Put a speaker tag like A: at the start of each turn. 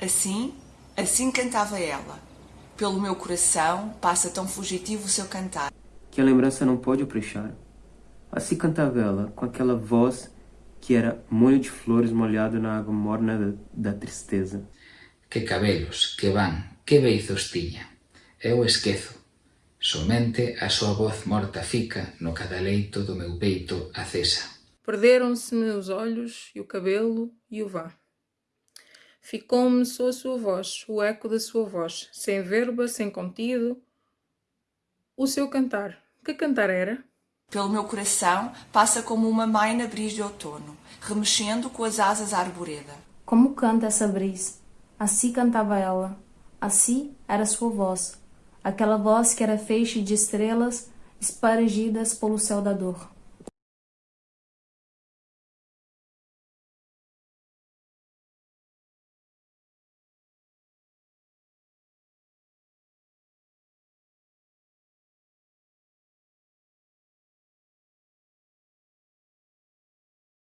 A: Assim, assim cantava ela. Pelo meu coração passa tão fugitivo o seu cantar.
B: Que a lembrança não pode oprechar. Assim cantava ela, com aquela voz que era molho de flores molhado na água morna da, da tristeza.
C: Que cabelos, que van, que beizos tiña. Eu esquezo. Somente a súa voz morta fica no cadaleito do meu peito acesa.
D: Perderam-se-me os olhos e o cabelo e o vá. Ficou-me só a sua voz, o eco da sua voz, sem verba, sem contido. O seu cantar. Que cantar era?
A: Pelo meu coração passa como uma mãe na brisa de outono, remexendo com as asas à arboreda.
E: Como canta essa brisa? Assim cantava ela. Assim era sua voz. Aquela voz que era feixe de estrelas espargidas pelo céu da dor.